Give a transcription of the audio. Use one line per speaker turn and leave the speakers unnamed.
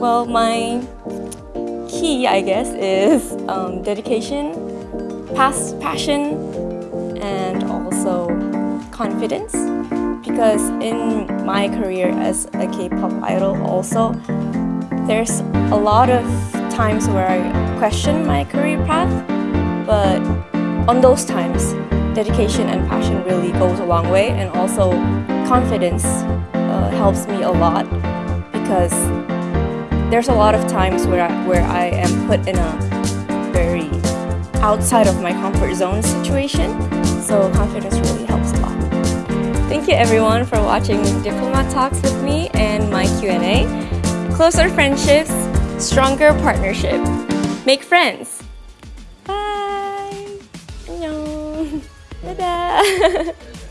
Well, my key, I guess, is um, dedication, past passion, and also confidence. Because in my career as a K-pop idol also, there's a lot of times where I question my career path, but on those times, dedication and passion really goes a long way and also confidence uh, helps me a lot because there's a lot of times where I, where I am put in a very outside of my comfort zone situation, so confidence really helps a lot. Thank you everyone for watching Diplomat Talks with me and my Q&A. Closer friendships, stronger partnership. Make friends! Bye! Bye.